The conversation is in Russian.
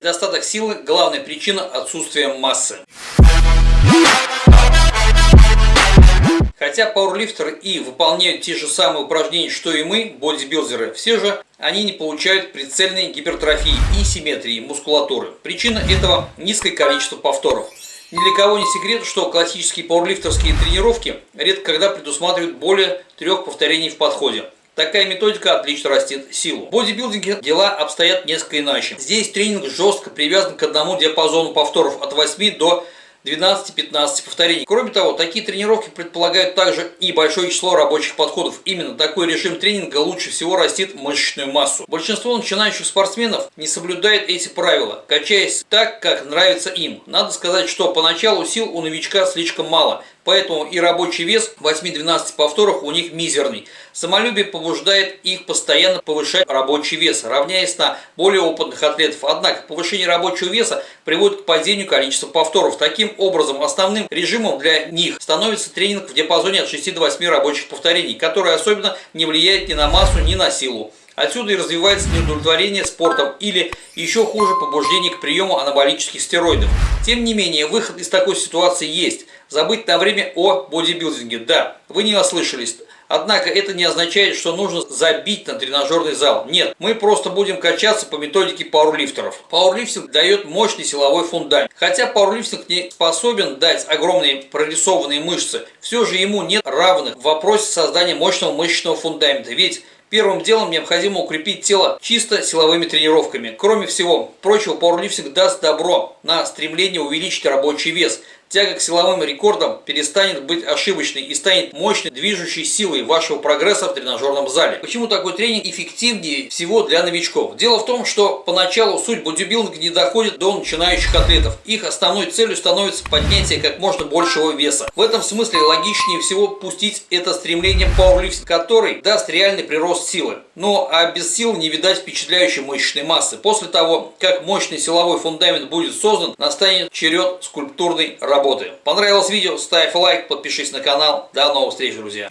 Недостаток силы – главная причина отсутствия массы. Хотя пауэрлифтеры и выполняют те же самые упражнения, что и мы, бодибилдеры, все же они не получают прицельной гипертрофии и симметрии мускулатуры. Причина этого – низкое количество повторов. Ни для кого не секрет, что классические пауэрлифтерские тренировки редко когда предусматривают более трех повторений в подходе. Такая методика отлично растет силу. В бодибилдинге дела обстоят несколько иначе. Здесь тренинг жестко привязан к одному диапазону повторов от 8 до 12-15 повторений. Кроме того, такие тренировки предполагают также и большое число рабочих подходов. Именно такой режим тренинга лучше всего растит мышечную массу. Большинство начинающих спортсменов не соблюдает эти правила, качаясь так, как нравится им. Надо сказать, что поначалу сил у новичка слишком мало, поэтому и рабочий вес 8-12 повторов у них мизерный. Самолюбие побуждает их постоянно повышать рабочий вес, равняясь на более опытных атлетов. Однако повышение рабочего веса приводит к падению количества повторов. Таким образом, основным режимом для них становится тренинг в диапазоне от 6 до 8 рабочих повторений, который особенно не влияет ни на массу, ни на силу. Отсюда и развивается неудовлетворение спортом или еще хуже побуждение к приему анаболических стероидов. Тем не менее, выход из такой ситуации есть – забыть на время о бодибилдинге. Да, вы не ослышались. Однако это не означает, что нужно забить на тренажерный зал. Нет, мы просто будем качаться по методике пауэрлифтеров. Пауэрлифтинг дает мощный силовой фундамент. Хотя пауэрлифтинг не способен дать огромные прорисованные мышцы, все же ему нет равных в вопросе создания мощного мышечного фундамента. Ведь Первым делом необходимо укрепить тело чисто силовыми тренировками. Кроме всего прочего, пауэрлифтинг даст добро на стремление увеличить рабочий вес – Тяга к силовым рекордам перестанет быть ошибочной и станет мощной движущей силой вашего прогресса в тренажерном зале. Почему такой тренинг эффективнее всего для новичков? Дело в том, что поначалу суть бодибилдинга не доходит до начинающих атлетов. Их основной целью становится поднятие как можно большего веса. В этом смысле логичнее всего пустить это стремление пауэрлифтинг, который даст реальный прирост силы. Ну а без сил не видать впечатляющей мышечной массы. После того, как мощный силовой фундамент будет создан, настанет черед скульптурной работы работы. Понравилось видео? Ставь лайк, подпишись на канал. До новых встреч, друзья!